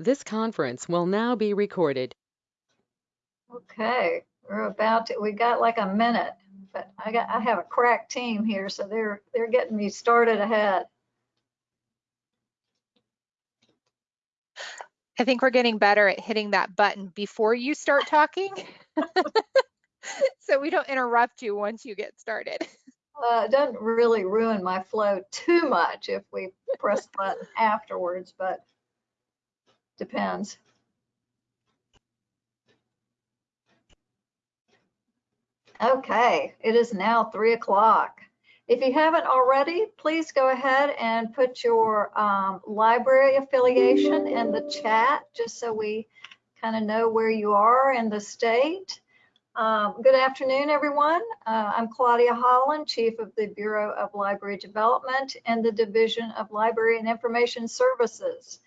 This conference will now be recorded. Okay, we're about to, we got like a minute, but I got, I have a crack team here, so they're, they're getting me started ahead. I think we're getting better at hitting that button before you start talking. so we don't interrupt you once you get started. Uh, it doesn't really ruin my flow too much if we press the button afterwards, but depends. Okay, it is now three o'clock. If you haven't already, please go ahead and put your um, library affiliation in the chat, just so we kind of know where you are in the state. Um, good afternoon, everyone. Uh, I'm Claudia Holland, Chief of the Bureau of Library Development and the Division of Library and Information Services.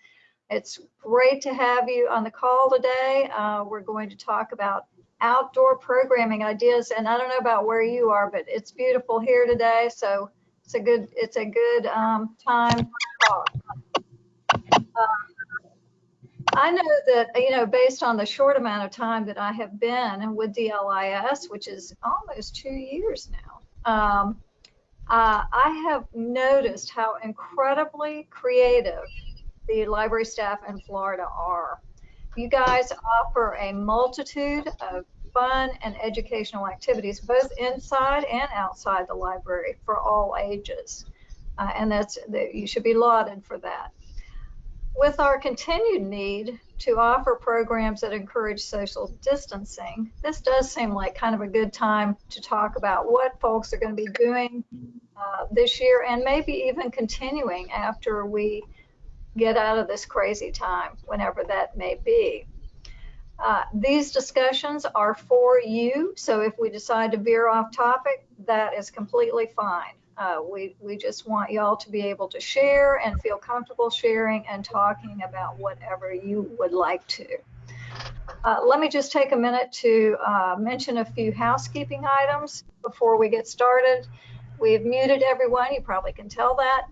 It's great to have you on the call today. Uh, we're going to talk about outdoor programming ideas, and I don't know about where you are, but it's beautiful here today, so it's a good it's a good um, time to talk. Uh, I know that, you know, based on the short amount of time that I have been with DLIS, which is almost two years now, um, uh, I have noticed how incredibly creative the library staff in Florida are. You guys offer a multitude of fun and educational activities, both inside and outside the library for all ages. Uh, and that's that you should be lauded for that. With our continued need to offer programs that encourage social distancing, this does seem like kind of a good time to talk about what folks are going to be doing uh, this year and maybe even continuing after we get out of this crazy time, whenever that may be. Uh, these discussions are for you, so if we decide to veer off topic, that is completely fine. Uh, we, we just want y'all to be able to share and feel comfortable sharing and talking about whatever you would like to. Uh, let me just take a minute to uh, mention a few housekeeping items before we get started. We've muted everyone, you probably can tell that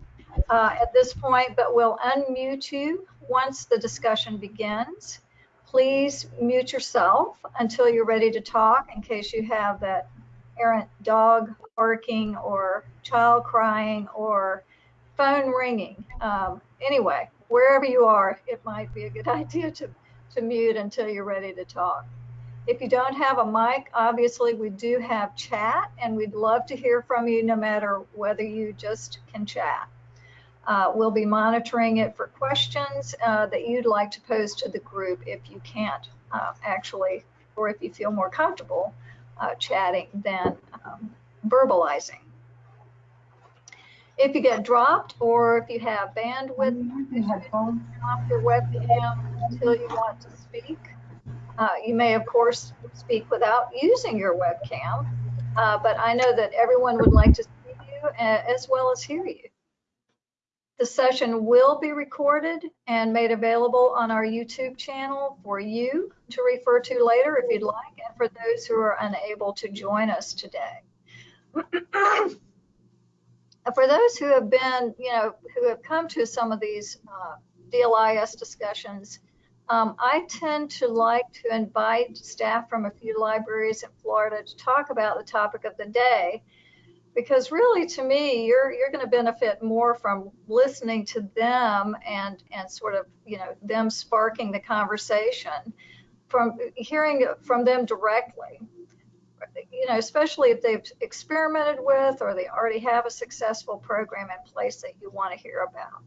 uh, at this point, but we'll unmute you once the discussion begins. Please mute yourself until you're ready to talk in case you have that errant dog barking or child crying or phone ringing. Um, anyway, wherever you are, it might be a good idea to, to mute until you're ready to talk. If you don't have a mic, obviously we do have chat and we'd love to hear from you no matter whether you just can chat. Uh, we'll be monitoring it for questions uh, that you'd like to pose to the group if you can't uh, actually, or if you feel more comfortable uh, chatting than um, verbalizing. If you get dropped or if you have bandwidth, you off your webcam until you want to speak. Uh, you may, of course, speak without using your webcam, uh, but I know that everyone would like to see you as well as hear you. The session will be recorded and made available on our YouTube channel for you to refer to later if you'd like, and for those who are unable to join us today. for those who have been, you know, who have come to some of these uh, DLIS discussions, um, I tend to like to invite staff from a few libraries in Florida to talk about the topic of the day because really to me you're you're going to benefit more from listening to them and and sort of you know them sparking the conversation from hearing from them directly. You know especially if they've experimented with or they already have a successful program in place that you want to hear about.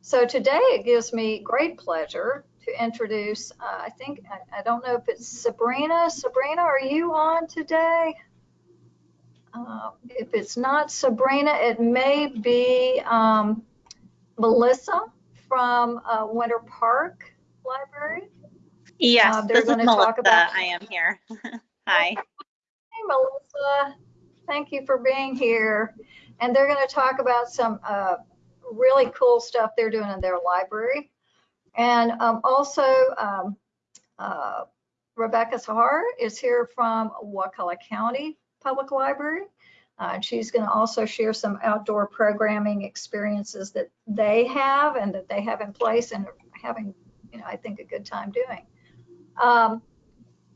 So today it gives me great pleasure to introduce uh, i think I, I don't know if it's sabrina. Sabrina are you on today uh, if it's not Sabrina, it may be um, Melissa from uh, Winter Park Library. Yes, uh, this is Melissa. About... I am here. Hi. Hey, Melissa. Thank you for being here. And they're going to talk about some uh, really cool stuff they're doing in their library. And um, also, um, uh, Rebecca Sahar is here from Wakulla County Public Library. Uh, she's going to also share some outdoor programming experiences that they have and that they have in place and having you know, I think a good time doing. Um,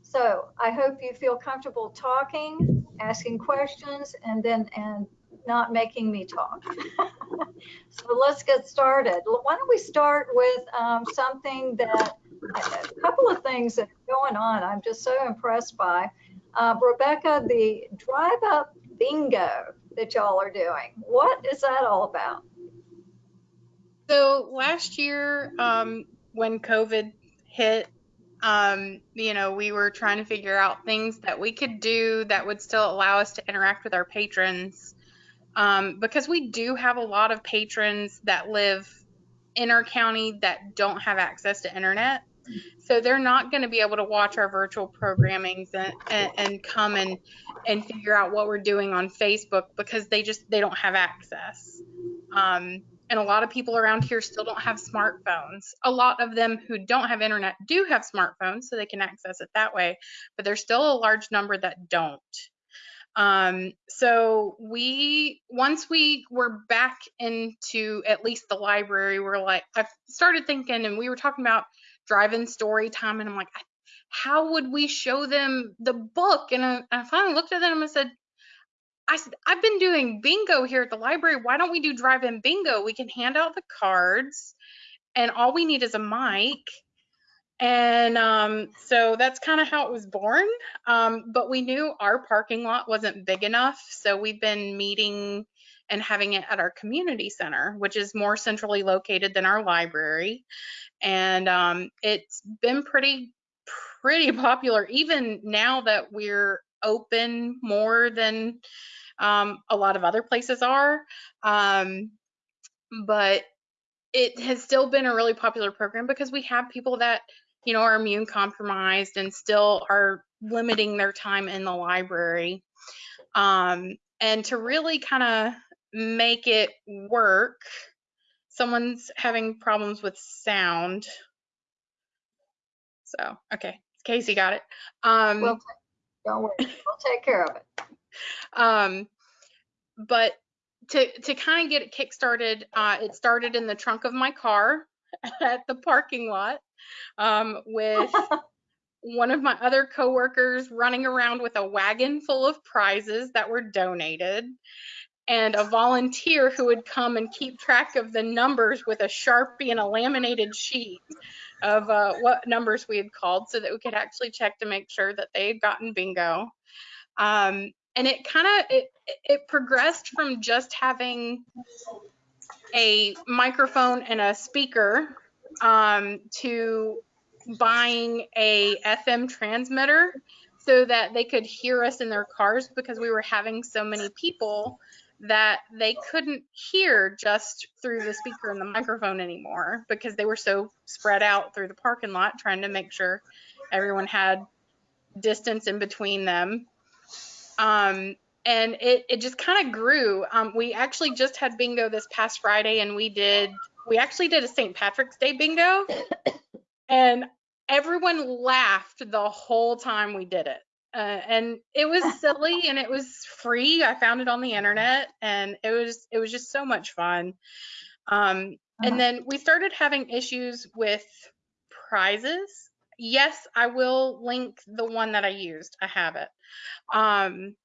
so I hope you feel comfortable talking, asking questions, and then, and not making me talk. so let's get started. Why don't we start with um, something that, a couple of things that are going on I'm just so impressed by. Uh, Rebecca, the drive up bingo that y'all are doing, what is that all about? So last year, um, when COVID hit, um, you know, we were trying to figure out things that we could do that would still allow us to interact with our patrons. Um, because we do have a lot of patrons that live in our county that don't have access to internet. So they're not going to be able to watch our virtual programmings and, and, and come and, and figure out what we're doing on Facebook because they just, they don't have access. Um, and a lot of people around here still don't have smartphones. A lot of them who don't have internet do have smartphones, so they can access it that way, but there's still a large number that don't. Um, so we, once we were back into at least the library, we're like, I started thinking, and we were talking about drive-in story time, and I'm like, how would we show them the book? And I, I finally looked at them and said, I said, I've been doing bingo here at the library. Why don't we do drive-in bingo? We can hand out the cards and all we need is a mic. And um, so that's kind of how it was born. Um, but we knew our parking lot wasn't big enough. So we've been meeting and having it at our community center, which is more centrally located than our library. And um, it's been pretty, pretty popular, even now that we're open more than um, a lot of other places are. Um, but it has still been a really popular program because we have people that, you know, are immune compromised and still are limiting their time in the library. Um, and to really kind of make it work, someone's having problems with sound. So, okay, Casey got it. Um, We'll, don't worry, we'll take care of it. Um, but to to kind of get it kickstarted, uh, it started in the trunk of my car at the parking lot um, with one of my other coworkers running around with a wagon full of prizes that were donated and a volunteer who would come and keep track of the numbers with a sharpie and a laminated sheet of uh, what numbers we had called so that we could actually check to make sure that they had gotten bingo. Um, and it kind of it, it progressed from just having a microphone and a speaker um, to buying a FM transmitter so that they could hear us in their cars because we were having so many people that they couldn't hear just through the speaker and the microphone anymore because they were so spread out through the parking lot trying to make sure everyone had distance in between them um, and it, it just kind of grew. Um, we actually just had bingo this past Friday, and we did we actually did a St. Patrick's Day bingo, and everyone laughed the whole time we did it. Uh, and it was silly and it was free. I found it on the internet, and it was it was just so much fun. Um, and then we started having issues with prizes. Yes, I will link the one that I used. I have it. Um,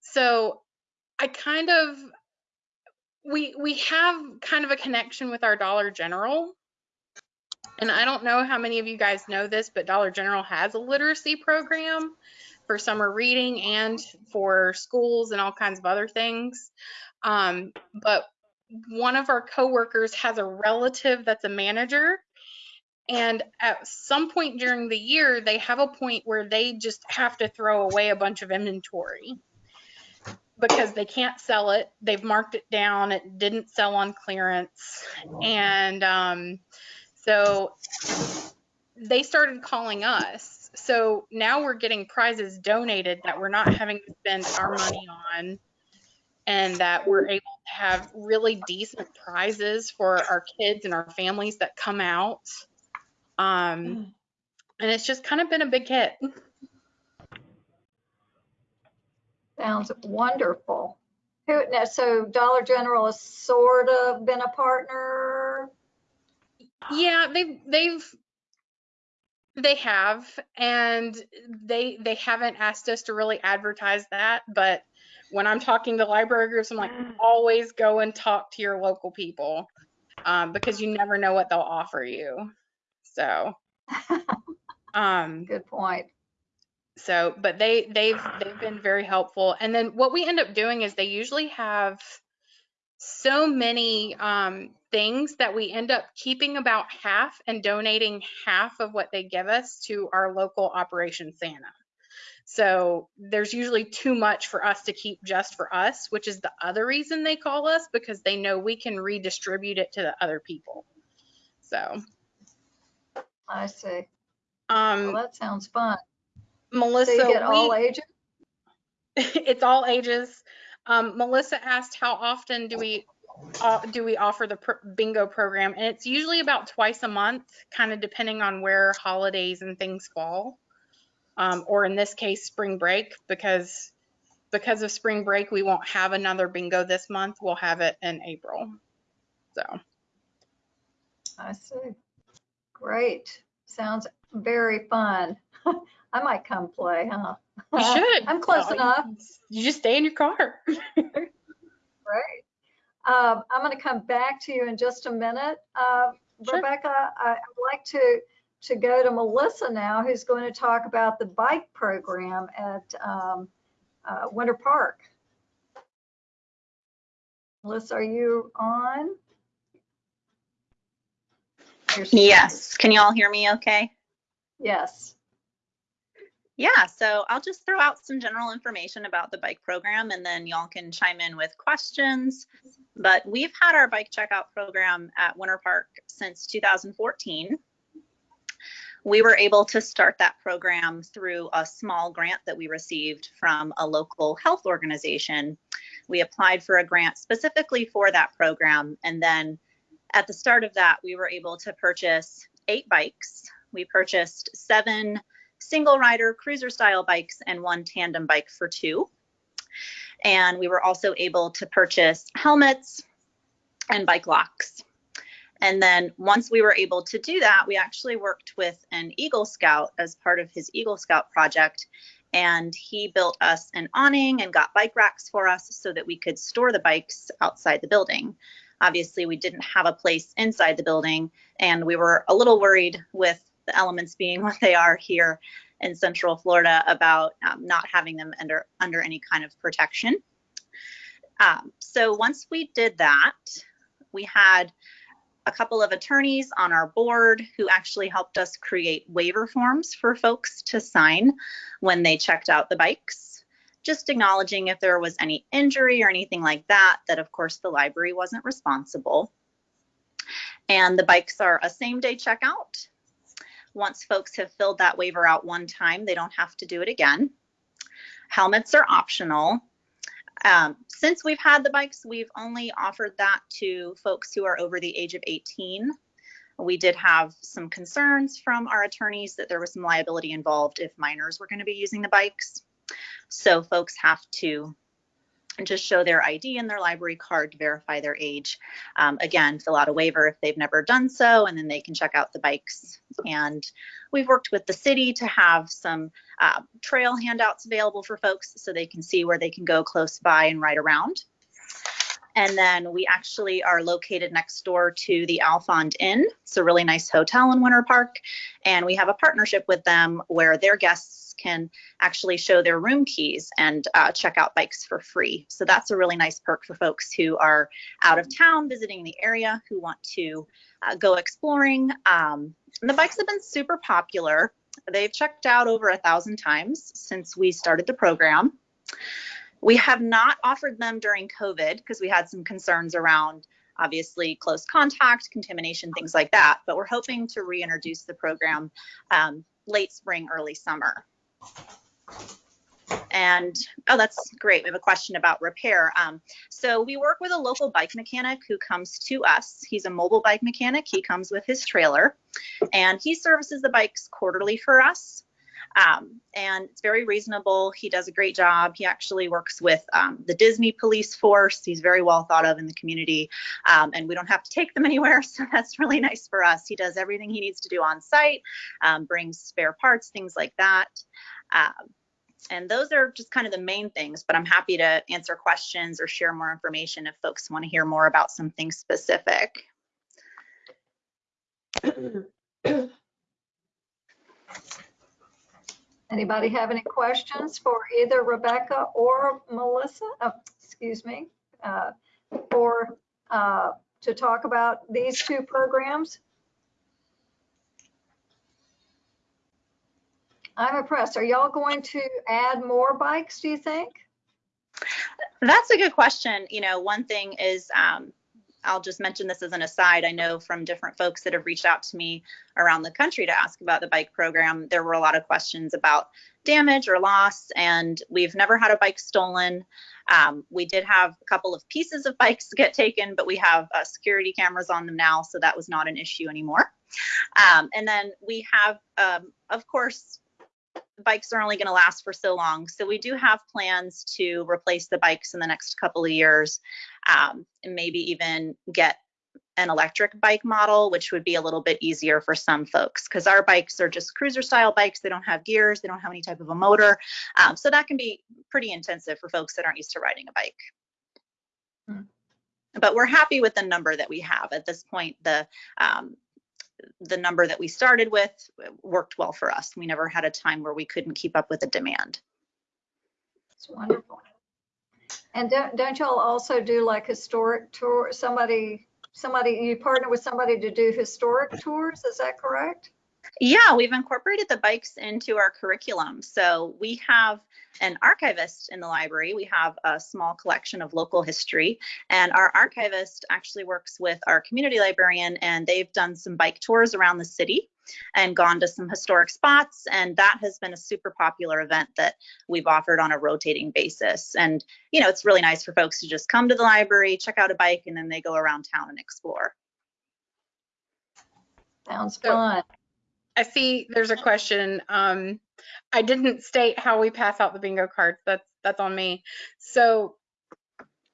so I kind of we we have kind of a connection with our Dollar General. And I don't know how many of you guys know this, but Dollar General has a literacy program for summer reading and for schools and all kinds of other things. Um, but one of our coworkers has a relative that's a manager and at some point during the year, they have a point where they just have to throw away a bunch of inventory because they can't sell it. They've marked it down. It didn't sell on clearance. And um, so they started calling us. So now we're getting prizes donated that we're not having to spend our money on and that we're able to have really decent prizes for our kids and our families that come out. Um, and it's just kind of been a big hit. Sounds wonderful. So Dollar General has sort of been a partner? Yeah, they've they've they have, and they they haven't asked us to really advertise that. But when I'm talking to library groups, I'm like, always go and talk to your local people, um, because you never know what they'll offer you. So, um, Good point. so but they they've they've been very helpful and then what we end up doing is they usually have so many um, things that we end up keeping about half and donating half of what they give us to our local operation santa so there's usually too much for us to keep just for us which is the other reason they call us because they know we can redistribute it to the other people so I see. um Well, that sounds fun. melissa So you get we- all ages? it's all ages. Um, Melissa asked how often do we uh, do we offer the pr- bingo program, and it's usually about twice a month, kind of depending on where holidays and things fall, um, or in this case, spring break, because because of spring break, we won't have another bingo this month. We'll have it in April. So I see. Great. Sounds very fun. I might come play, huh? you should. I'm close Uh, enough. You just stay in your car. Great. Um, I'm going to come back to you in just a minute. Uh, Sure. Rebecca, I- I'd like to, to go to Melissa now, who's going to talk about the bike program at um, uh, Winter Park. Melissa, are you on? Yes. Can you all hear me okay? Yes. Yeah, so I'll just throw out some general information about the bike program and then y'all can chime in with questions. But we've had our bike checkout program at Winter Park since 2014. We were able to start that program through a small grant that we received from a local health organization. We applied for a grant specifically for that program. And then at the start of that, we were able to purchase eight bikes. We purchased seven single rider cruiser style bikes and one tandem bike for two. And we were also able to purchase helmets and bike locks. And then once we were able to do that, we actually worked with an Eagle Scout as part of his Eagle Scout project. And he built us an awning and got bike racks for us so that we could store the bikes outside the building. Obviously, we didn't have a place inside the building, and we were a little worried with the elements being what they are here in Central Florida about um, not having them under under any kind of protection. Um, so once we did that, we had a couple of attorneys on our board who actually helped us create waiver forms for folks to sign when they checked out the bikes. Just acknowledging if there was any injury or anything like that, that of course the library wasn't responsible. And the bikes are a same day checkout. Once folks have filled that waiver out one time, they don't have to do it again. Helmets are optional. Um, since we've had the bikes, we've only offered that to folks who are over the age of 18. We did have some concerns from our attorneys that there was some liability involved if minors were going to be using the bikes. So folks have to just show their ID and their library card to verify their age. Um, again, fill out a waiver if they've never done so, and then they can check out the bikes. And we've worked with the city to have some uh, trail handouts available for folks so they can see where they can go close by and ride around. And then we actually are located next door to the Alfond Inn. It's a really nice hotel in Winter Park. And we have a partnership with them where their guests can actually show their room keys and uh, check out bikes for free. So that's a really nice perk for folks who are out of town visiting the area who want to uh, go exploring. Um, the bikes have been super popular. They've checked out over a thousand times since we started the program. We have not offered them during COVID because we had some concerns around obviously close contact, contamination, things like that. But we're hoping to reintroduce the program um, late spring, early summer. And oh, that's great. We have a question about repair. Um, so we work with a local bike mechanic who comes to us. He's a mobile bike mechanic. He comes with his trailer and he services the bikes quarterly for us. Um, and it's very reasonable. He does a great job. He actually works with um, the Disney police force. He's very well thought of in the community. Um, and we don't have to take them anywhere. So that's really nice for us. He does everything he needs to do on site, um, brings spare parts, things like that. Um, and those are just kind of the main things, but I'm happy to answer questions or share more information if folks want to hear more about something specific. Anybody have any questions for either Rebecca or Melissa? Oh, excuse me, uh, or uh, to talk about these two programs? I'm impressed. Are y'all going to add more bikes, do you think? That's a good question. You know, one thing is, um, I'll just mention this as an aside. I know from different folks that have reached out to me around the country to ask about the bike program, there were a lot of questions about damage or loss, and we've never had a bike stolen. Um, we did have a couple of pieces of bikes get taken, but we have uh, security cameras on them now, so that was not an issue anymore. Um, and then we have, um, of course, bikes are only going to last for so long. So we do have plans to replace the bikes in the next couple of years, um, and maybe even get an electric bike model, which would be a little bit easier for some folks because our bikes are just cruiser style bikes. They don't have gears, they don't have any type of a motor. Um, so that can be pretty intensive for folks that aren't used to riding a bike. Hmm. But we're happy with the number that we have at this point. The um, the number that we started with worked well for us. We never had a time where we couldn't keep up with the demand. It's wonderful. And don't, don't y'all also do like historic tour, somebody, somebody, you partner with somebody to do historic tours, is that correct? Yeah, we've incorporated the bikes into our curriculum. So we have an archivist in the library. We have a small collection of local history, and our archivist actually works with our community librarian, and they've done some bike tours around the city and gone to some historic spots. And that has been a super popular event that we've offered on a rotating basis. And, you know, it's really nice for folks to just come to the library, check out a bike, and then they go around town and explore. Sounds So- fun. I see there's a question. Um, I didn't state how we pass out the bingo cards. That's that's on me. So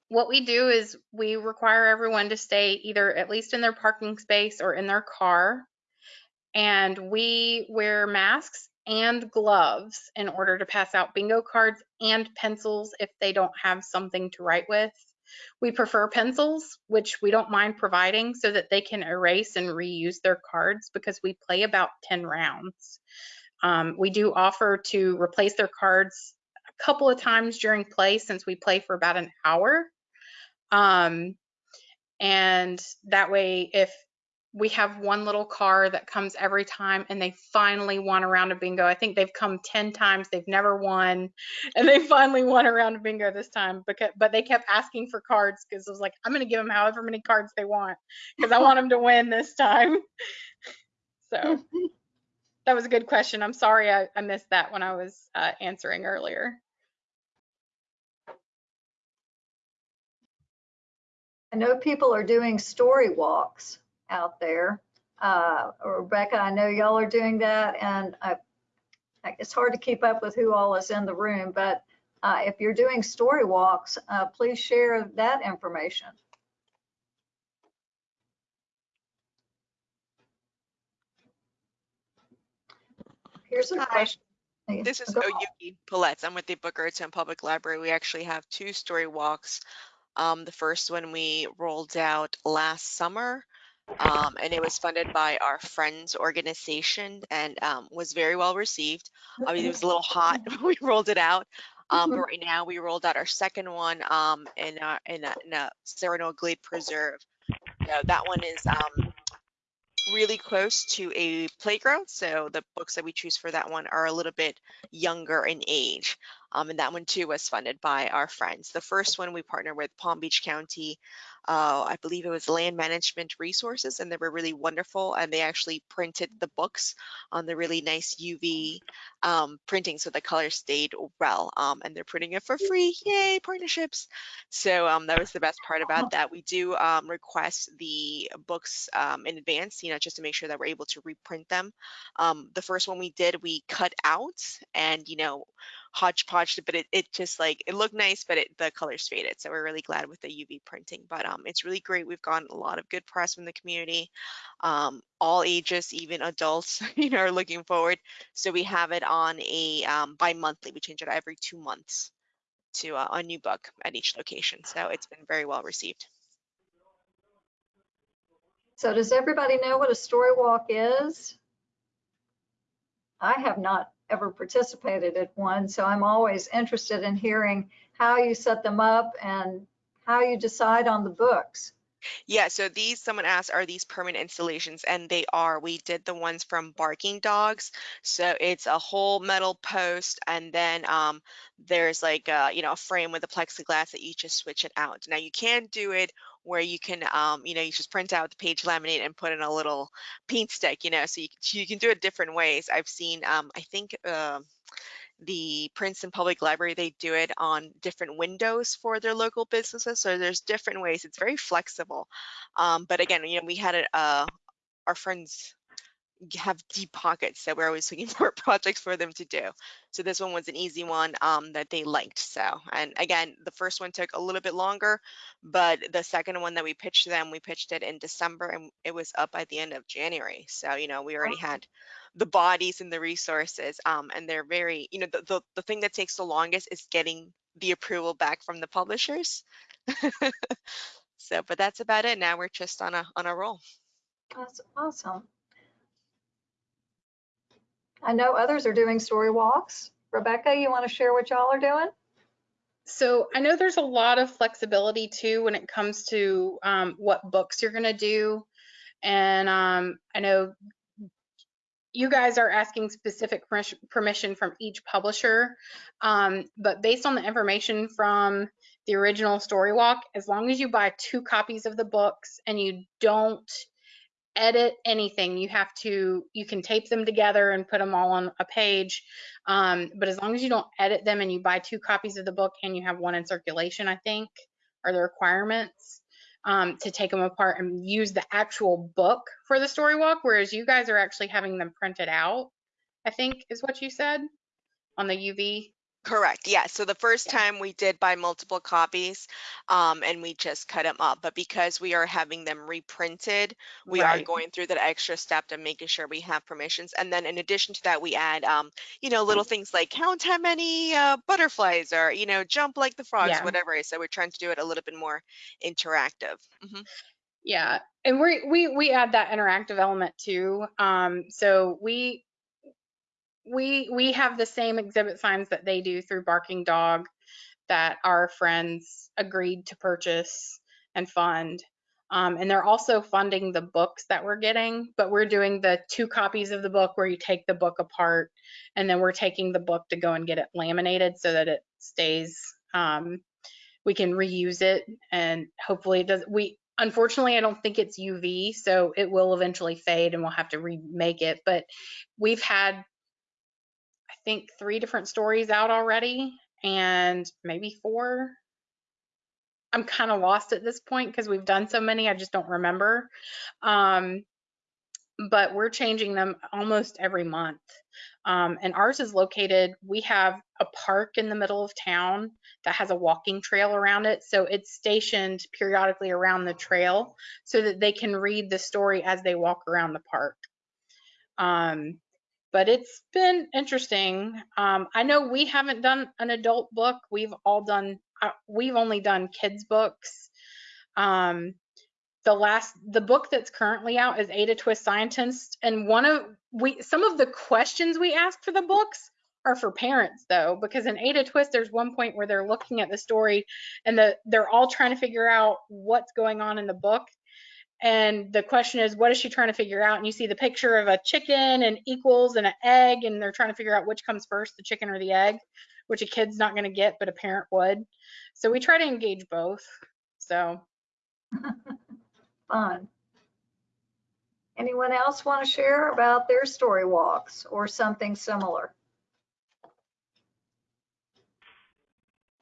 what we do is we require everyone to stay either at least in their parking space or in their car. And we wear masks and gloves in order to pass out bingo cards and pencils if they don't have something to write with. We prefer pencils, which we don't mind providing so that they can erase and reuse their cards because we play about 10 rounds. Um, we do offer to replace their cards a couple of times during play since we play for about an hour. Um, and that way, if we have one little car that comes every time and they finally won a round of bingo. I think they've come 10 times, they've never won, and they finally won a round of bingo this time. Because, but they kept asking for cards because I was like, I'm going to give them however many cards they want because I want them to win this time. So that was a good question. I'm sorry I, I missed that when I was uh, answering earlier. I know people are doing story walks out there. Uh, Rebecca, I know y'all are doing that and I, I- it's hard to keep up with who all is in the room, but uh, if you're doing story walks, uh, please share that information. Here's a Hi. question. This is Go. Oyuki Paletz. I'm with the Boca Raton Public Library. We actually have two story walks. Um, the first one we rolled out last summer, um, and it was funded by our Friends organization and um, was very well received. Obviously, it was a little hot when we rolled it out. Um, but right now, we rolled out our second one um, in, a, in, a, in a Serenoa Glade Preserve. So that one is um, really close to a playground. So the books that we choose for that one are a little bit younger in age. Um, and that one too was funded by our friends. The first one we partnered with Palm Beach County, uh, I believe it was Land Management Resources, and they were really wonderful. And they actually printed the books on the really nice UV um, printing, so the color stayed well. Um, and they're printing it for free. Yay, partnerships! So um, that was the best part about that. We do um, request the books um, in advance, you know, just to make sure that we're able to reprint them. Um, the first one we did, we cut out and, you know, hodgepodge, but it, it just like, it looked nice, but it, the colors faded. So we're really glad with the UV printing, but um, it's really great. We've gotten a lot of good press from the community. Um, all ages, even adults, you know, are looking forward. So we have it on a um, bi-monthly. We change it every two months to uh, a new book at each location. So it's been very well received. So does everybody know what a story walk is? I have not ever participated at one, so I'm always interested in hearing how you set them up and how you decide on the books. Yeah, so these, someone asked, are these permanent installations? And they are. We did the ones from Barking Dogs. So it's a whole metal post, and then um, there's like a, you know, a frame with a plexiglass that you just switch it out. Now you can do it where you can, um, you know, you just print out the page laminate and put in a little paint stick, you know, so you, you can do it different ways. I've seen, um, I think, uh, the Princeton Public Library, they do it on different windows for their local businesses. So there's different ways. It's very flexible. Um, but again, you know, we had it, uh, our friends have deep pockets, so we're always looking for projects for them to do. So this one was an easy one um, that they liked. So, and again, the first one took a little bit longer, but the second one that we pitched them, we pitched it in December and it was up by the end of January. So, you know, we already had the bodies and the resources um, and they're very, you know, the, the, the thing that takes the longest is getting the approval back from the publishers. so, but that's about it. Now we're just on a, on a roll. That's awesome. I know others are doing story walks. Rebecca, you want to share what y'all are doing? So I know there's a lot of flexibility too when it comes to um, what books you're going to do. And um, I know you guys are asking specific permission from each publisher, um, but based on the information from the original story walk, as long as you buy two copies of the books and you don't edit anything. You have to, you can tape them together and put them all on a page. Um, but as long as you don't edit them and you buy two copies of the book and you have one in circulation, I think, are the requirements um, to take them apart and use the actual book for the story walk, whereas you guys are actually having them printed out, I think is what you said on the UV. Correct. Yeah. So the first Yeah. time we did buy multiple copies, um, and we just cut them up. But because we are having them reprinted, we are Right. going through that extra step to making sure we have permissions. And then in addition to that, we add, um, you know, little things like count how many uh, butterflies or, you know, jump like the frogs, Yeah. whatever. it is. So we're trying to do it a little bit more interactive. hmm Yeah, and we we we add that interactive element too. Um, so we we we have the same exhibit signs that they do through Barking Dog that our friends agreed to purchase and fund. Um, and they're also funding the books that we're getting, but we're doing the two copies of the book where you take the book apart and then we're taking the book to go and get it laminated so that it stays um, we can reuse it and hopefully it does we unfortunately i don't think it's uv so it will eventually fade and we'll have to remake it but we've had think three different stories out already and maybe four i'm kind of lost at this point because we've done so many i just don't remember um, but we're changing them almost every month um, and ours is located we have a park in the middle of town that has a walking trail around it. So it's stationed periodically around the trail so that they can read the story as they walk around the park. Um, but it's been interesting. Um, I know we haven't done an adult book. We've all done, uh, we've only done kids books. Um, the last, the book that's currently out is Ada Twist Scientist. And one of, we, some of the questions we asked for the books are for parents though, because in Ada Twist, there's one point where they're looking at the story and the, they're all trying to figure out what's going on in the book. And the question is, what is she trying to figure out? And you see the picture of a chicken and equals and an egg, and they're trying to figure out which comes first, the chicken or the egg. which a kid's not going to get, but a parent would. So we try to engage both. So Fun. Anyone else want to share about their story walks or something similar?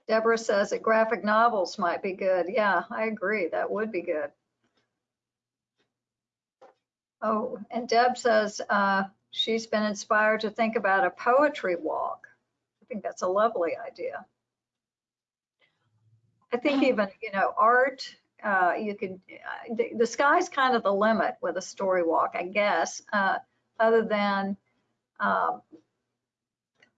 Deborah says that graphic novels might be good. Yeah, I agree. That would be good. Oh, and Deb says uh, she's been inspired to think about a poetry walk. I think that's a lovely idea. I think even, you know, art, uh, you could, uh, the, the sky's kind of the limit with a story walk, I guess, uh, other than, um,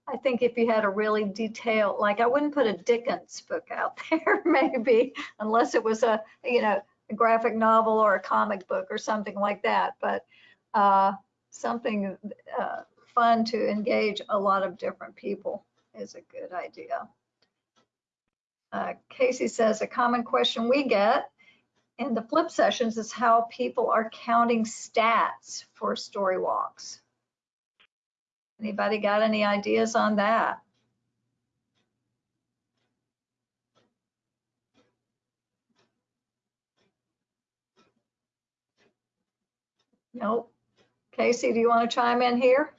I think if you had a really detailed, like I wouldn't put a Dickens book out there, maybe, unless it was a, you know, a graphic novel or a comic book or something like that. But uh, something uh, fun to engage a lot of different people is a good idea. Uh, Casey says a common question we get in the flip sessions is how people are counting stats for story walks. Anybody got any ideas on that? Nope. Casey, do you want to chime in here?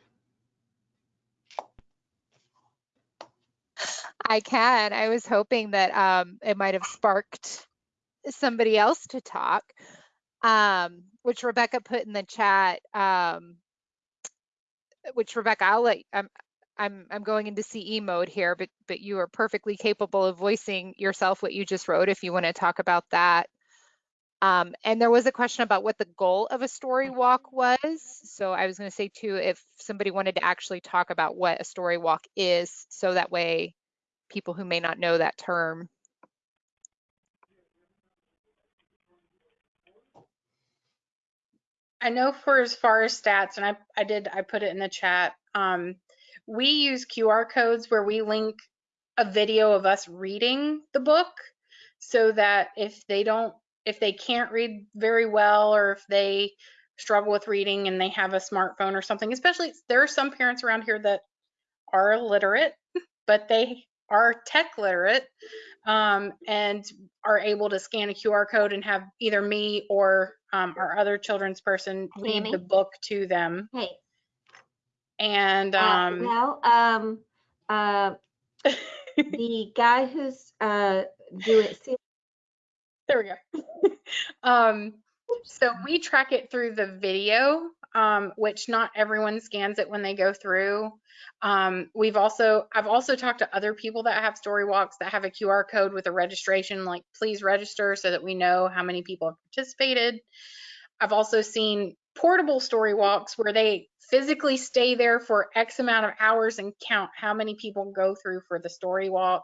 I can. I was hoping that um, it might have sparked somebody else to talk, um, which Rebecca put in the chat. Um, which Rebecca, I'll let. I'm I'm I'm going into CE mode here, but but you are perfectly capable of voicing yourself what you just wrote if you want to talk about that. Um, and there was a question about what the goal of a story walk was. So I was going to say too, if somebody wanted to actually talk about what a story walk is, so that way people who may not know that term. I know for as far as stats, and I, I did, I put it in the chat. Um, we use QR codes where we link a video of us reading the book so that if they don't, if they can't read very well or if they struggle with reading and they have a smartphone or something, especially there are some parents around here that are illiterate, but they are tech literate um, and are able to scan a QR code and have either me or um, our other children's person read the book to them. Hey, And uh, um, well, um, uh, the guy who's, uh, doing, there we go. um, so we track it through the video, um, which not everyone scans it when they go through. Um, we've also, I've also talked to other people that have story walks that have a QR code with a registration, like please register so that we know how many people have participated. I've also seen portable story walks where they physically stay there for X amount of hours and count how many people go through for the story walk,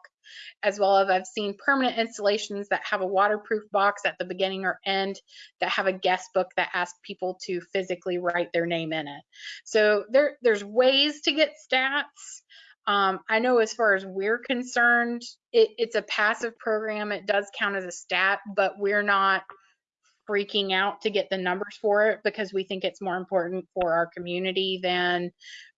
as well as I've seen permanent installations that have a waterproof box at the beginning or end that have a guest book that asks people to physically write their name in it. So there, there's ways to get stats. Um, I know as far as we're concerned, it, it's a passive program. It does count as a stat, but we're not freaking out to get the numbers for it because we think it's more important for our community than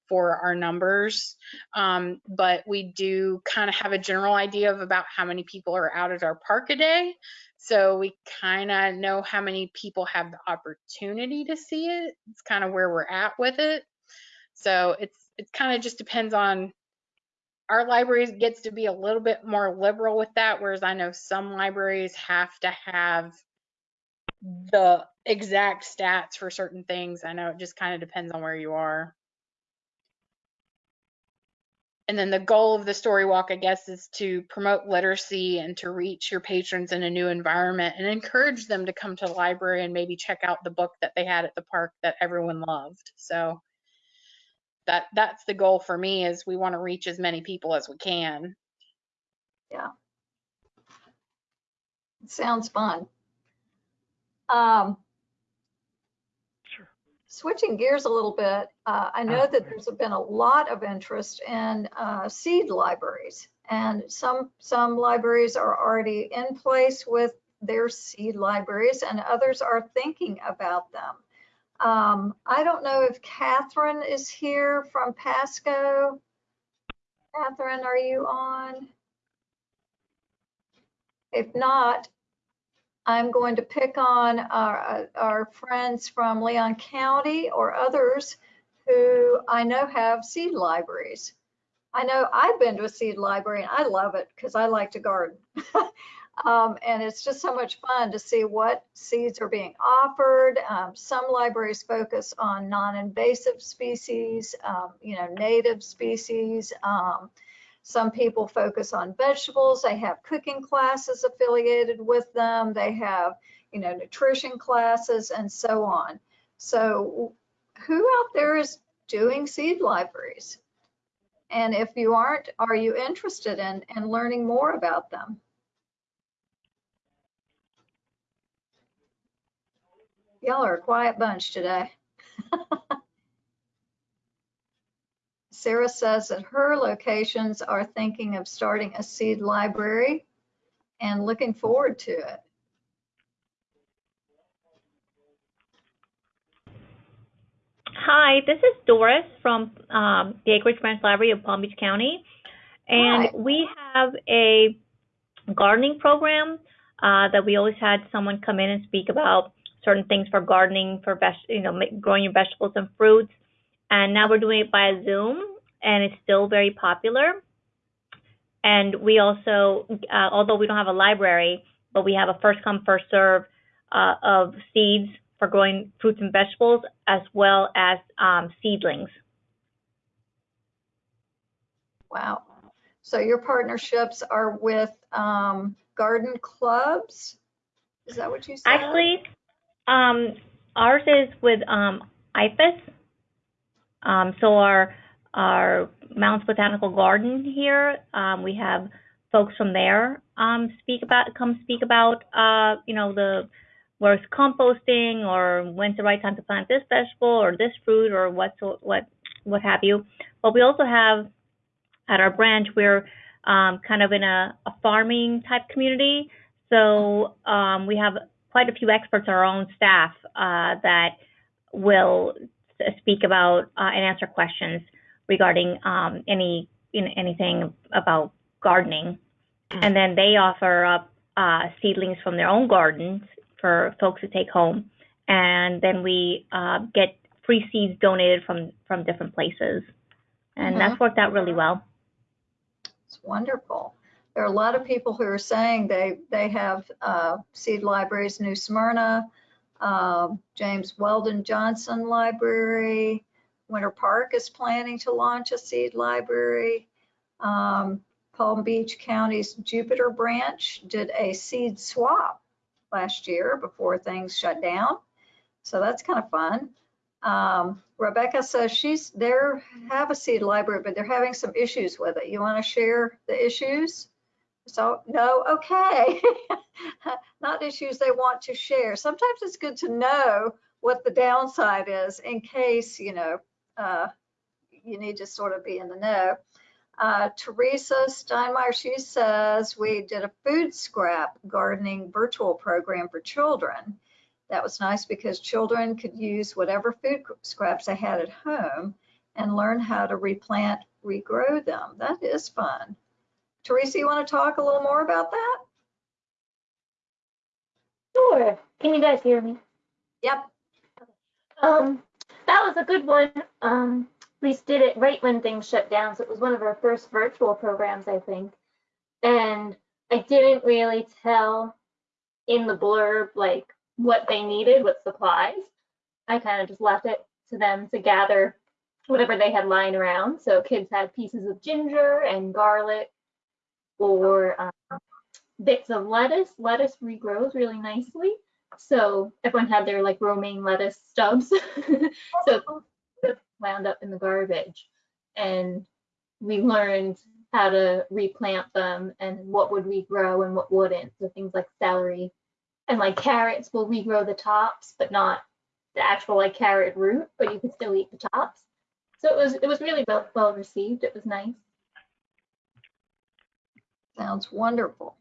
for our numbers. Um, but we do kind of have a general idea of about how many people are out at our park a day. So we kind of know how many people have the opportunity to see it. It's kind of where we're at with it. So it's it kind of just depends on our libraries gets to be a little bit more liberal with that, whereas I know some libraries have to have the exact stats for certain things. I know it just kind of depends on where you are. And then the goal of the story walk, I guess, is to promote literacy and to reach your patrons in a new environment and encourage them to come to the library and maybe check out the book that they had at the park that everyone loved. So that that's the goal for me is we want to reach as many people as we can. Yeah. Sounds fun. Um, Switching gears a little bit, uh, I know that there's been a lot of interest in uh, seed libraries. And some, some libraries are already in place with their seed libraries and others are thinking about them. Um, I don't know if Catherine is here from Pasco. Catherine, are you on? If not, I'm going to pick on our, our friends from Leon County or others who I know have seed libraries. I know I've been to a seed library and I love it because I like to garden. Um, and it's just so much fun to see what seeds are being offered. Um, some libraries focus on non-invasive species, um, you know, native species. Some people focus on vegetables. They have cooking classes affiliated with them. They have, you know, nutrition classes and so on. So who out there is doing seed libraries? And if you aren't, are you interested in, in learning more about them? Y'all are a quiet bunch today. Sarah says that her locations are thinking of starting a seed library and looking forward to it. Hi, this is Doris from um, the Acreage Branch Library of Palm Beach County. And Hi. we have a gardening program uh, that we always had someone come in and speak about certain things for gardening, for you know, growing your vegetables and fruits. And now we're doing it by Zoom, and it's still very popular. And we also, uh, although we don't have a library, but we have a first come, first serve uh, of seeds for growing fruits and vegetables, as well as um, seedlings. Wow. So your partnerships are with um, garden clubs? Is that what you said? Actually, um, ours is with um, IFAS. Um, so our our Mounts Botanical Garden here, um, we have folks from there um, speak about come speak about uh, you know the where it's composting or when's the right time to plant this vegetable or this fruit or what what what have you. But we also have at our branch we're um, kind of in a, a farming type community. So um, we have quite a few experts our own staff uh, that will speak about uh, and answer questions regarding um, any you know, anything about gardening. And then they offer up uh, seedlings from their own gardens for folks to take home. And then we uh, get free seeds donated from from different places, and that's worked out really well. It's wonderful. There are a lot of people who are saying they, they have uh, seed libraries, New Smyrna, um, James Weldon Johnson Library, Winter Park is planning to launch a seed library. Um, Palm Beach County's Jupiter branch did a seed swap last year before things shut down. So that's kind of fun. Um, Rebecca says she's there, have a seed library, but they're having some issues with it. You want to share the issues? So, no, okay. Not issues they want to share. Sometimes it's good to know what the downside is in case, you know, uh, you need to sort of be in the know. Uh, Teresa Steinmeier, she says we did a food scrap gardening virtual program for children. That was nice because children could use whatever food scraps they had at home and learn how to replant, regrow them. That is fun. Teresa, you want to talk a little more about that? Sure. Can you guys hear me? Yep. Um, that was a good one. Um, we did it right when things shut down, so it was one of our first virtual programs, I think. And I didn't really tell in the blurb like what they needed, what supplies. I kind of just left it to them to gather whatever they had lying around. So kids had pieces of ginger and garlic or um, bits of lettuce. Lettuce regrows really nicely. So everyone had their like romaine lettuce stubs. so wound up in the garbage. And we learned how to replant them and what would regrow and what wouldn't. So things like celery and like carrots will regrow the tops, but not the actual like carrot root, but you can still eat the tops. So it was it was really well well received. It was nice. Sounds wonderful.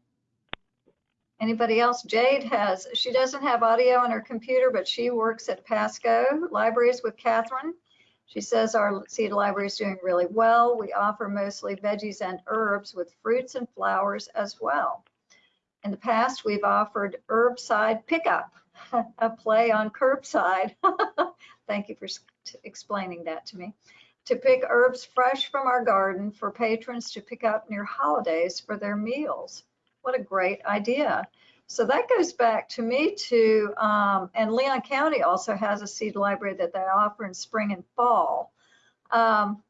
Anybody else? Jade has, she doesn't have audio on her computer, but she works at Pasco Libraries with Catherine. She says our seed library is doing really well. We offer mostly veggies and herbs with fruits and flowers as well. In the past, we've offered herbside pickup, a play on curbside. Thank you for explaining that to me. To pick herbs fresh from our garden for patrons to pick up near holidays for their meals. What a great idea. So that goes back to me to, um, and Leon County also has a seed library that they offer in spring and fall. Um,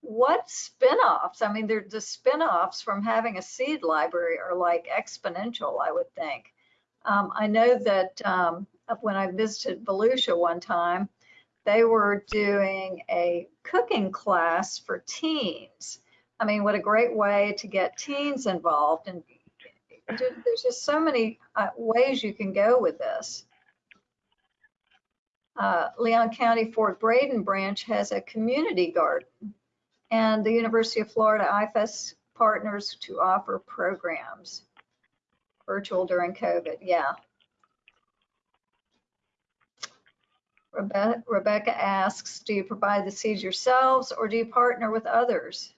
what spin-offs? I mean, the spin-offs from having a seed library are like exponential, I would think. Um, I know that um, when I visited Volusia one time, they were doing a cooking class for teens. I mean, what a great way to get teens involved. And there's just so many uh, ways you can go with this. Uh, Leon County Fort Braden branch has a community garden and the University of Florida IFAS partners to offer programs. Virtual during COVID, yeah. Rebecca, Rebecca asks, do you provide the seeds yourselves or do you partner with others?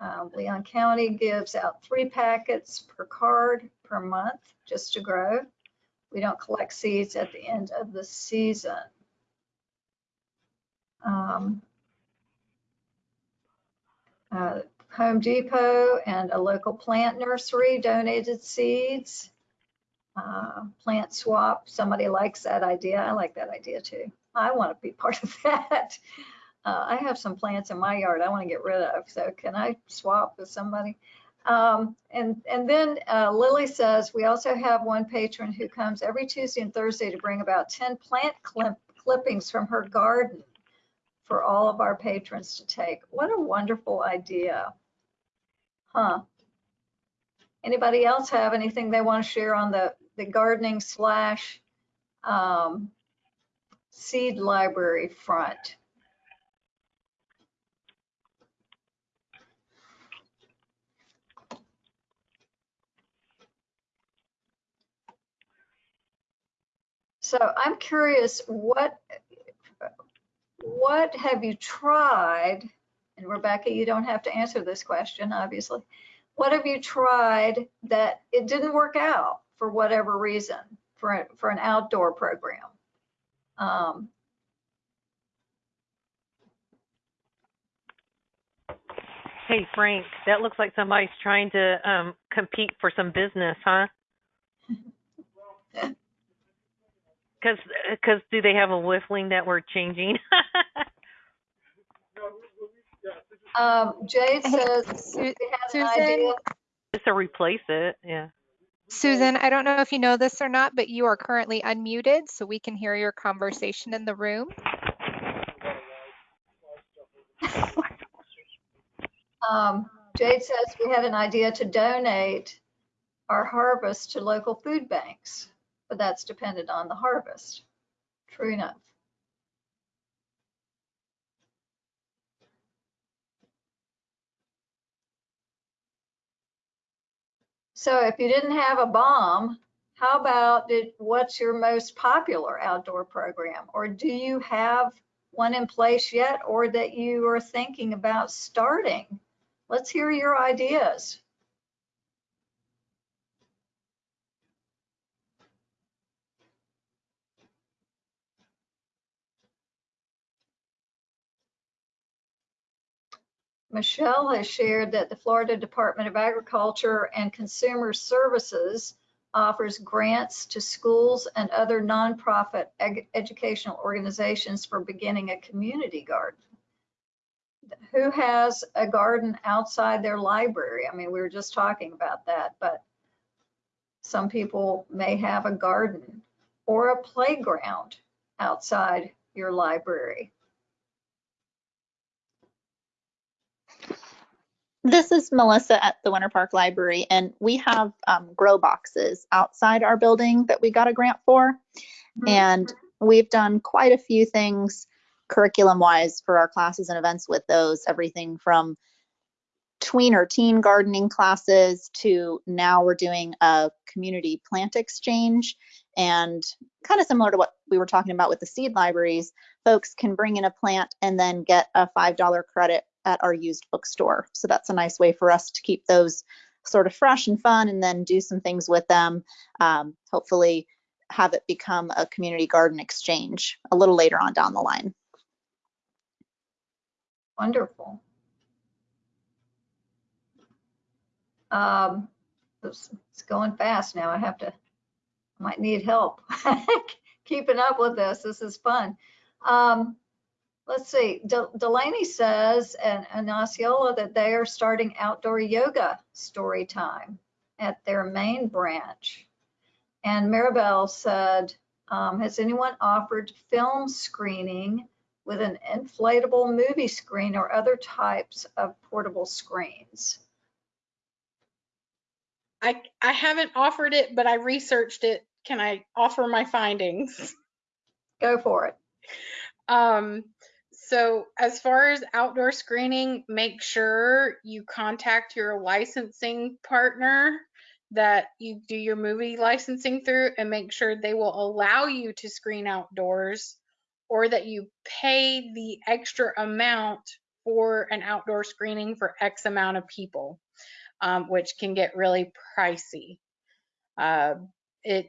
Um, Leon County gives out three packets per card per month just to grow. We don't collect seeds at the end of the season. Um, uh, Home Depot and a local plant nursery donated seeds. Uh, Plant swap, somebody likes that idea. I like that idea too. I want to be part of that. Uh, I have some plants in my yard I want to get rid of, so can I swap with somebody? Um, and, and then uh, Lily says, we also have one patron who comes every Tuesday and Thursday to bring about 10 plant clip, clippings from her garden for all of our patrons to take. What a wonderful idea. Huh. Anybody else have anything they want to share on the, the gardening slash um, seed library front? So I'm curious, what what have you tried? And Rebecca, you don't have to answer this question, obviously. What have you tried that it didn't work out for whatever reason for for an outdoor program? Um, Hey Frank, that looks like somebody's trying to um compete for some business, huh? Cause, uh, 'cause do they have a whiffling that we're changing? um, Jade says Su- he has an Susan? idea. Just to replace it, yeah. Susan, I don't know if you know this or not, but you are currently unmuted, so we can hear your conversation in the room. Um, Jade says we have an idea to donate our harvest to local food banks, but that's dependent on the harvest. True enough. So if you didn't have a bomb, how about did, what's your most popular outdoor program? Or do you have one in place yet or that you are thinking about starting? Let's hear your ideas. Michelle has shared that the Florida Department of Agriculture and Consumer Services offers grants to schools and other nonprofit ed- educational organizations for beginning a community garden. Who has a garden outside their library? I mean, we were just talking about that, but some people may have a garden or a playground outside your library. This is Melissa at the Winter Park Library, and we have um, grow boxes outside our building that we got a grant for. And we've done quite a few things curriculum wise for our classes and events with those, everything from tween or teen gardening classes to now we're doing a community plant exchange and kind of similar to what we were talking about with the seed libraries folks can bring in a plant and then get a $5 credit at our used bookstore. So that's a nice way for us to keep those sort of fresh and fun and then do some things with them. Um, hopefully have it become a community garden exchange a little later on down the line. Wonderful. Um, it's, it's going fast now. I have to, I might need help keeping up with this. This is fun. Um, let's see. De Delaney says, and, and Osceola, that they are starting outdoor yoga story time at their main branch. And Maribel said, um, has anyone offered film screening with an inflatable movie screen or other types of portable screens? I, I haven't offered it, but I researched it. Can I offer my findings? Go for it. Um, so as far as outdoor screening, make sure you contact your licensing partner that you do your movie licensing through and make sure they will allow you to screen outdoors or that you pay the extra amount for an outdoor screening for X amount of people, um, which can get really pricey. Uh, it,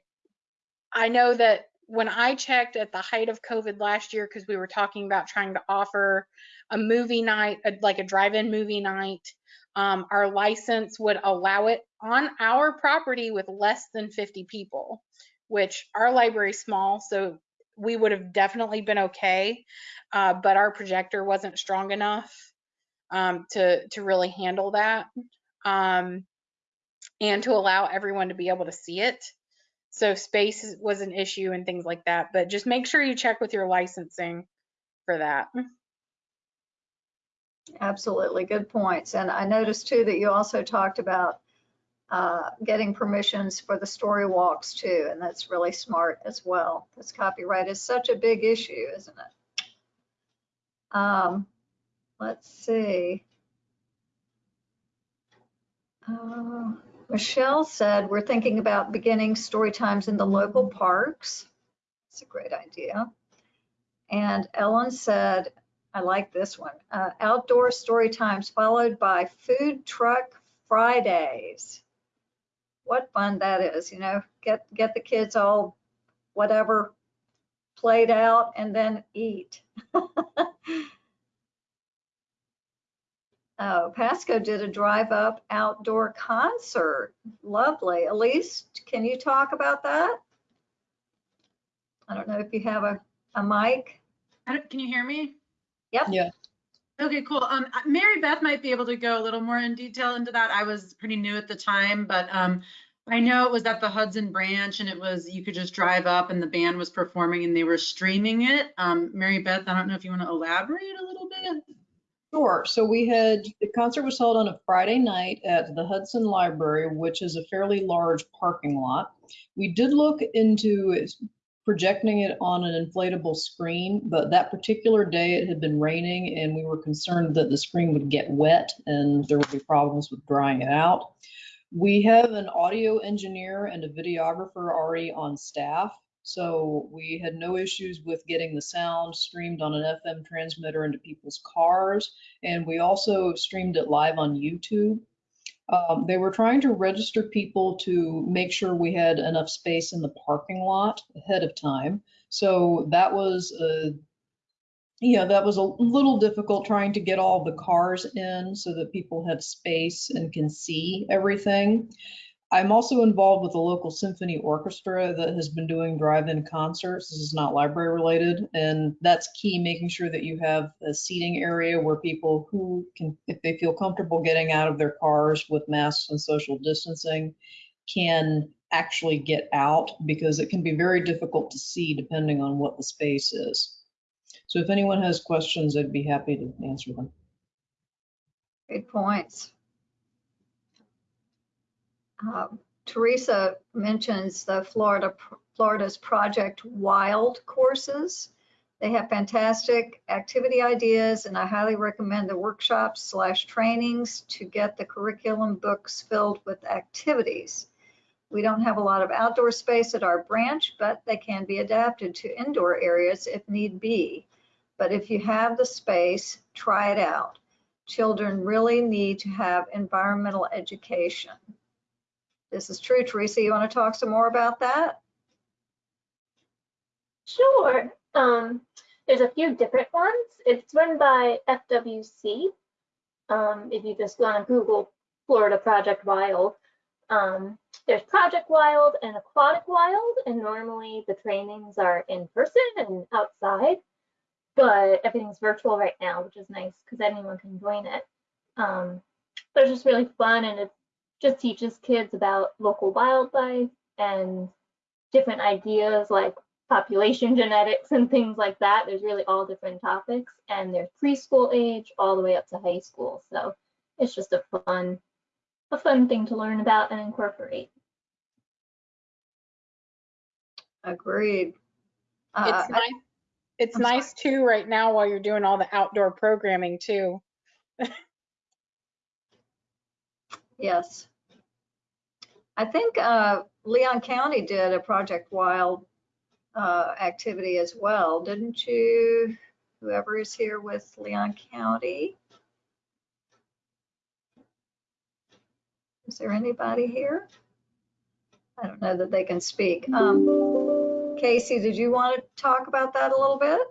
I know that when I checked at the height of COVID last year, because we were talking about trying to offer a movie night, a, like a drive-in movie night, um, our license would allow it on our property with less than 50 people, which our library is small, so we would have definitely been okay, uh, but our projector wasn't strong enough um, to to really handle that, um, and to allow everyone to be able to see it. So space was an issue and things like that. But just make sure you check with your licensing for that. Absolutely, good points. And I noticed too that you also talked about uh, getting permissions for the story walks too, and that's really smart as well. Because copyright is such a big issue, isn't it? Um, let's see. Uh, Michelle said we're thinking about beginning story times in the local parks. It's a great idea. And Ellen said I like this one. Uh, outdoor story times followed by food truck Fridays. What fun that is, you know, get, get the kids all whatever played out and then eat. Oh, Pasco did a drive up outdoor concert. Lovely. Elise, can you talk about that? I don't know if you have a, a mic. can you hear me? Yep. Yeah. Okay, cool. Um, Mary Beth might be able to go a little more in detail into that. I was pretty new at the time, but um, I know it was at the Hudson branch and it was, you could just drive up and the band was performing and they were streaming it. Um, Mary Beth, I don't know if you want to elaborate a little bit. Sure. So we had, the concert was held on a Friday night at the Hudson Library, which is a fairly large parking lot. We did look into projecting it on an inflatable screen, but that particular day it had been raining and we were concerned that the screen would get wet and there would be problems with drying it out. We have an audio engineer and a videographer already on staff, so we had no issues with getting the sound streamed on an FM transmitter into people's cars, and we also streamed it live on YouTube. Um, they were trying to register people to make sure we had enough space in the parking lot ahead of time. So that was a, yeah, that was a little difficult trying to get all the cars in so that people have space and can see everything. I'm also involved with a local symphony orchestra that has been doing drive-in concerts. This is not library related, and that's key, making sure that you have a seating area where people who can, if they feel comfortable getting out of their cars with masks and social distancing, can actually get out because it can be very difficult to see depending on what the space is. So if anyone has questions, I'd be happy to answer them. Good points. Um, Teresa mentions the Florida Florida's Project Wild courses. They have fantastic activity ideas and I highly recommend the workshops slash trainings to get the curriculum books filled with activities. We don't have a lot of outdoor space at our branch, but they can be adapted to indoor areas if need be. But if you have the space, try it out. Children really need to have environmental education. This is true. Teresa, you want to talk some more about that? Sure. Um, there's a few different ones. It's run by FWC. Um, if you just go on Google Florida Project Wild, um, there's Project Wild and Aquatic Wild, and normally the trainings are in person and outside, but everything's virtual right now, which is nice because anyone can join it. Um, but it's just really fun and it just teaches kids about local wildlife and different ideas like population genetics and things like that. There's really all different topics and they're preschool age all the way up to high school. So it's just a fun, a fun thing to learn about and incorporate. Agreed. Uh, It's nice, it's I'm sorry. nice too, right now, while you're doing all the outdoor programming too. Yes. I think uh, Leon County did a Project Wild uh, activity as well, didn't you? Whoever is here with Leon County. Is there anybody here? I don't know that they can speak. Um, Casey, did you want to talk about that a little bit?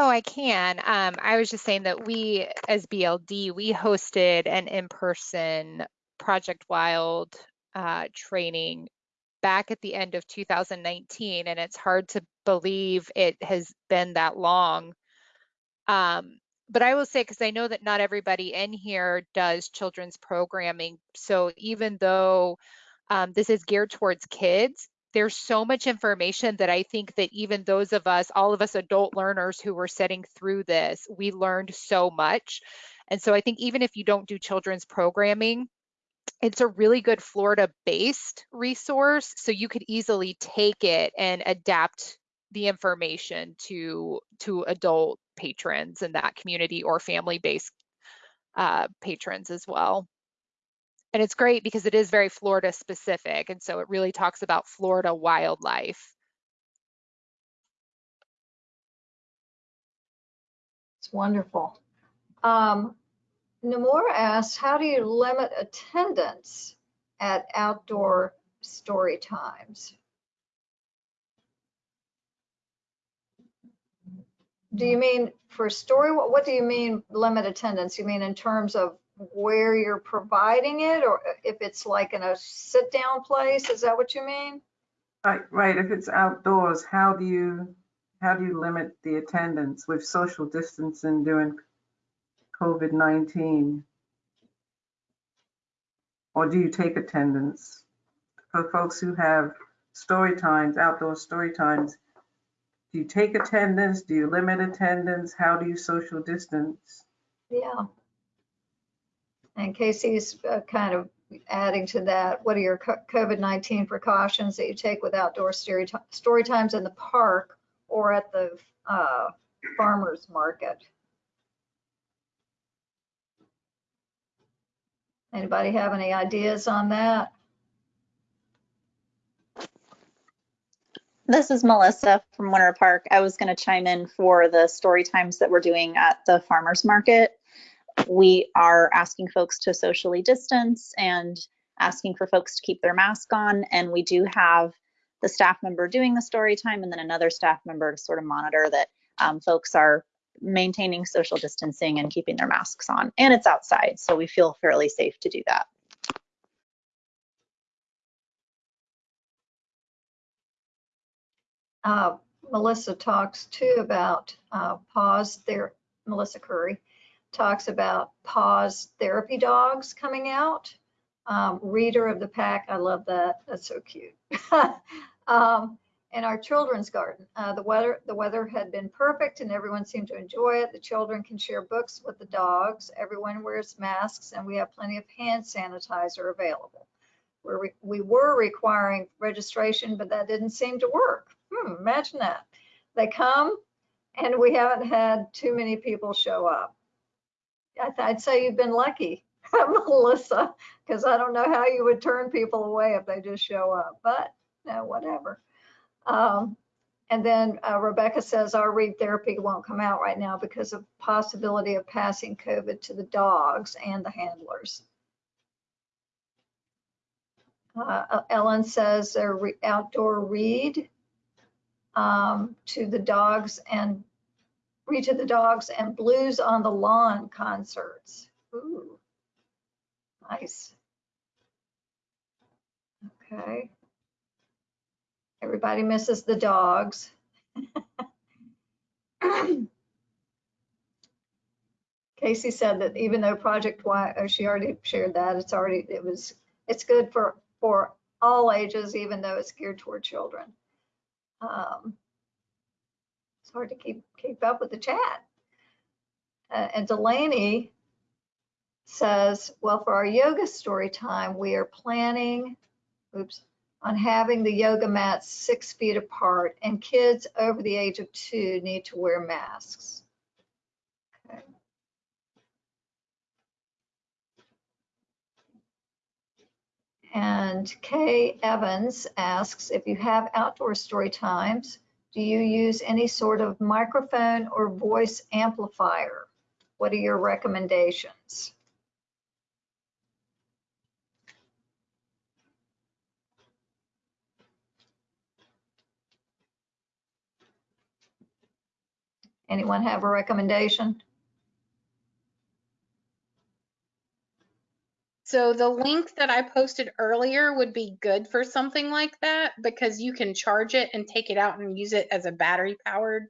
Oh, I can. Um, I was just saying that we, as BLD, we hosted an in-person Project Wild uh, training back at the end of 2019, and it's hard to believe it has been that long. Um, but I will say, because I know that not everybody in here does children's programming, so even though um, this is geared towards kids, there's so much information that I think that even those of us, all of us adult learners who were sitting through this, we learned so much. And so I think even if you don't do children's programming, it's a really good Florida based resource. So you could easily take it and adapt the information to to adult patrons in that community or family based uh, patrons as well. And it's great because it is very Florida specific. And so it really talks about Florida wildlife. It's wonderful. Um, Namora asks, how do you limit attendance at outdoor story times? Do you mean for story, what, what do you mean limit attendance? You mean in terms of where you're providing it or if it's like in a sit down place? Is that what you mean? Right, right. If it's outdoors, how do you, how do you limit the attendance with social distancing during COVID-19? Or do you take attendance? For folks who have story times, outdoor story times, do you take attendance? Do you limit attendance? How do you social distance? Yeah. And Casey's uh, kind of adding to that, what are your COVID-19 precautions that you take with outdoor story, story times in the park or at the uh, farmer's market? Anybody have any ideas on that? This is Melissa from Winter Park. I was going to chime in for the story times that we're doing at the farmers market. We are asking folks to socially distance and asking for folks to keep their mask on. And we do have the staff member doing the story time and then another staff member to sort of monitor that um, folks are maintaining social distancing and keeping their masks on. And it's outside, so we feel fairly safe to do that. Uh, Melissa talks too about uh, pause there. Melissa Curry talks about paws therapy dogs coming out. Um, reader of the pack, I love that. That's so cute. um, in our children's garden, uh, the weather the weather had been perfect and everyone seemed to enjoy it. The children can share books with the dogs. Everyone wears masks and we have plenty of hand sanitizer available. We're re- we were requiring registration, but that didn't seem to work. Hmm, imagine that. They come and we haven't had too many people show up. I'd say you've been lucky, Melissa, because I don't know how you would turn people away if they just show up, but no, whatever. Um, and then uh, Rebecca says our read therapy won't come out right now because of possibility of passing COVID to the dogs and the handlers. Uh, Ellen says their re- outdoor read um, to the dogs and read to the dogs and blues on the lawn concerts. Ooh, nice. Okay. Everybody misses the dogs. Casey said that even though Project Y, oh, she already shared that, it's already, it was, it's good for, for all ages, even though it's geared toward children. Um, it's hard to keep, keep up with the chat. Uh, and Delaney says, well, for our yoga story time, we are planning, oops, on having the yoga mats six feet apart and kids over the age of two need to wear masks. Okay. And Kay Evans asks, if you have outdoor story times, do you use any sort of microphone or voice amplifier? What are your recommendations? Anyone have a recommendation? So the link that I posted earlier would be good for something like that because you can charge it and take it out and use it as a battery powered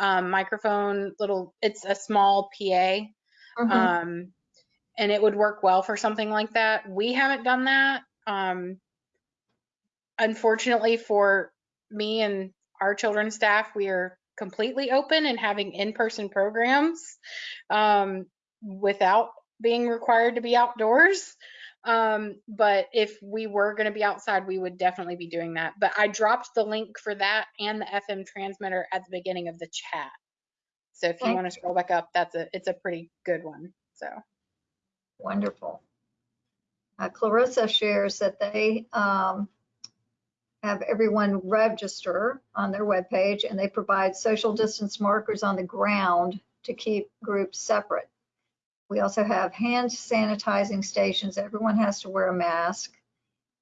um, microphone. Little, it's a small PA, Mhm. um, and it would work well for something like that. We haven't done that. Um, unfortunately for me and our children's staff, we are completely open and having in-person programs um, without being required to be outdoors. Um, but if we were going to be outside, we would definitely be doing that. But I dropped the link for that and the FM transmitter at the beginning of the chat. So if you want to scroll back up, that's a it's a pretty good one. So Wonderful. Uh, Clarissa shares that they um, have everyone register on their webpage and they provide social distance markers on the ground to keep groups separate. We also have hand sanitizing stations. Everyone has to wear a mask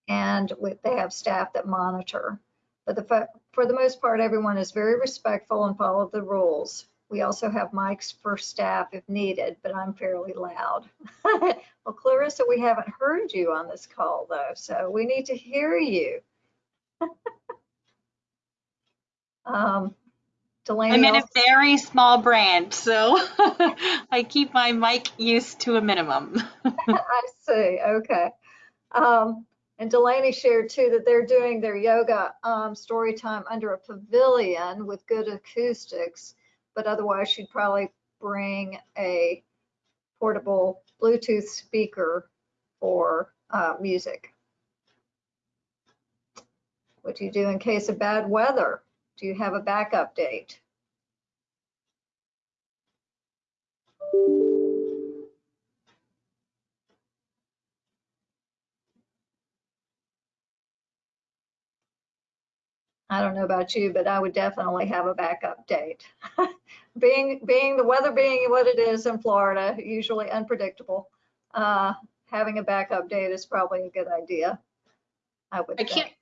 and with, they have staff that monitor. But the, for the most part, everyone is very respectful and follow the rules. We also have mics for staff if needed, but I'm fairly loud. well, Clarissa, we haven't heard you on this call though, so we need to hear you. um, Delaney, I'm in a very small brand, so I keep my mic use to a minimum. I see. Okay. Um, and Delaney shared too that they're doing their yoga um, story time under a pavilion with good acoustics, but otherwise she'd probably bring a portable Bluetooth speaker for uh, music. What do you do in case of bad weather? Do you have a backup date? I don't know about you, but I would definitely have a backup date. being being the weather being what it is in Florida, usually unpredictable, uh, having a backup date is probably a good idea. I would I think. can't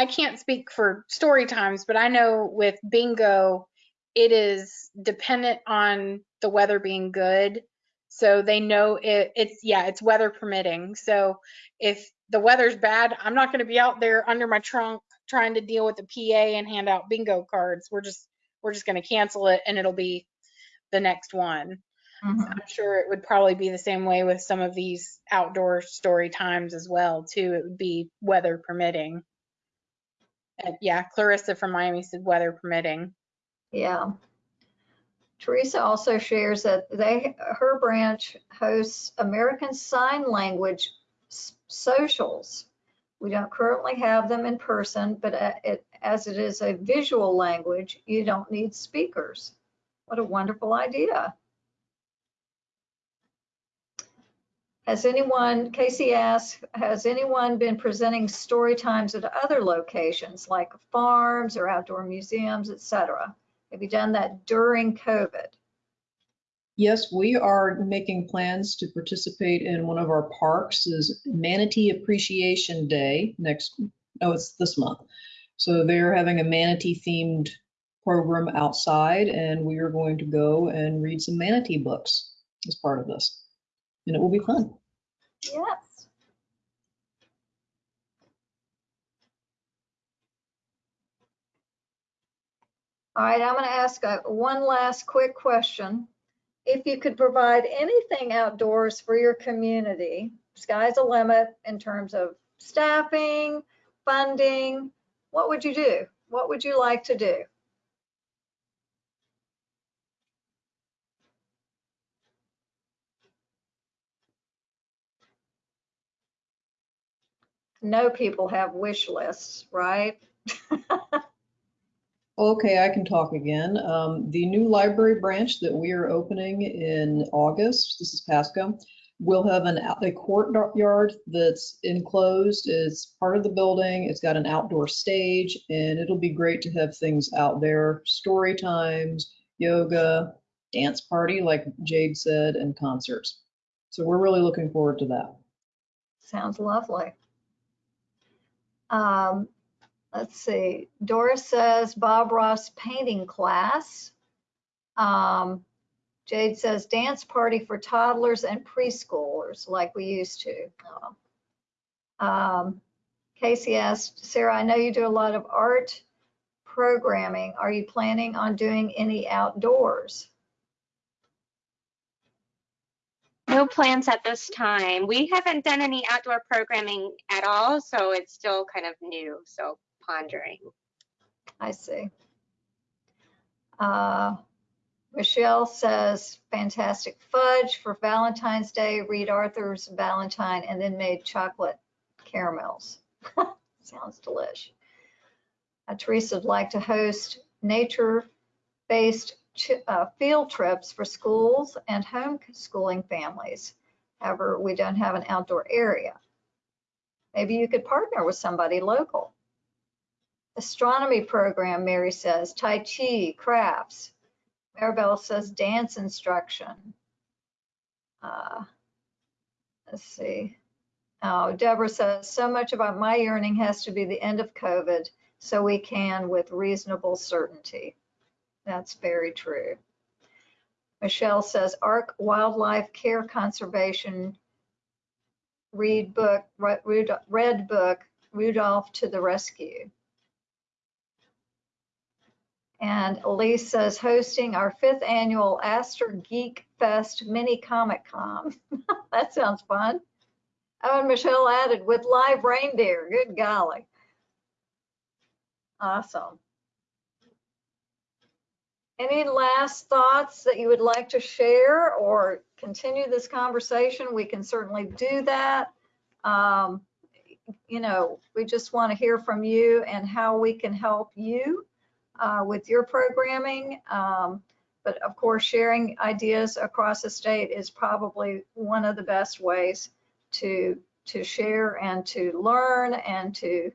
I can't speak for story times, but I know with bingo, it is dependent on the weather being good. So they know it, it's yeah, it's weather permitting. So if the weather's bad, I'm not going to be out there under my trunk trying to deal with the PA and hand out bingo cards. We're just we're just going to cancel it and it'll be the next one. Mhm. I'm sure it would probably be the same way with some of these outdoor story times as well too. It would be weather permitting. And yeah, Clarissa from Miami said weather permitting. Yeah. Teresa also shares that they, her branch hosts American Sign Language socials. We don't currently have them in person, but uh, it, as it is a visual language, you don't need speakers. What a wonderful idea. Has anyone, Casey asks, has anyone been presenting story times at other locations like farms or outdoor museums, et cetera? Have you done that during COVID? Yes, we are making plans to participate in one of our parks is Manatee Appreciation Day next, no, it's this month. So they're having a manatee themed program outside and we are going to go and read some manatee books as part of this. And it will be fun. Yes. All right, I'm going to ask a, one last quick question. If you could provide anything outdoors for your community, sky's the limit in terms of staffing, funding, what would you do? What would you like to do? Know people have wish lists, right? Okay, I can talk again. Um, the new library branch that we are opening in August, this is Pasco, will have an, a courtyard that's enclosed. It's part of the building. It's got an outdoor stage and it'll be great to have things out there, story times, yoga, dance party, like Jade said, and concerts. So we're really looking forward to that. Sounds lovely. Um, let's see, Doris says Bob Ross painting class. Um, Jade says dance party for toddlers and preschoolers like we used to. Oh. Um, Casey asked, Sarah, I know you do a lot of art programming. Are you planning on doing any outdoors? No plans at this time. We haven't done any outdoor programming at all, so it's still kind of new, so pondering. I see. Uh, Michelle says, fantastic fudge for Valentine's Day. Read Arthur's Valentine and then made chocolate caramels. Sounds delish. Uh, Teresa would like to host nature-based uh, field trips for schools and homeschooling families. However, we don't have an outdoor area. Maybe you could partner with somebody local. Astronomy program, Mary says, Tai Chi, crafts. Maribel says dance instruction. Uh, let's see. Oh, Deborah says, so much about my yearning has to be the end of COVID so we can with reasonable certainty. That's very true. Michelle says ARC Wildlife Care Conservation read book, read book, Rudolph to the rescue. And Elise says hosting our fifth annual Aster Geek Fest mini Comic Con. that sounds fun. Oh, and Michelle added with live reindeer. Good golly. Awesome. Any last thoughts that you would like to share or continue this conversation? We can certainly do that. Um, you know, we just want to hear from you and how we can help you uh, with your programming. Um, but of course, sharing ideas across the state is probably one of the best ways to to share and to learn and to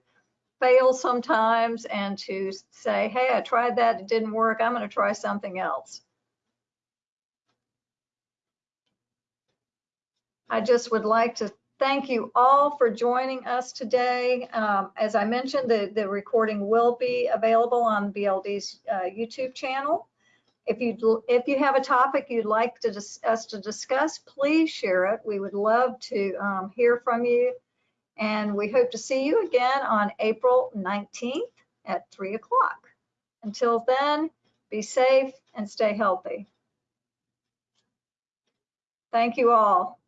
fail sometimes and to say, hey, I tried that, it didn't work, I'm going to try something else. I just would like to thank you all for joining us today. Um, as I mentioned, the, the recording will be available on BLD's uh, YouTube channel. If you if you have a topic you'd like to us to discuss, please share it. We would love to um, hear from you and we hope to see you again on April 19th at 3 o'clock. Until then, be safe and stay healthy. Thank you all.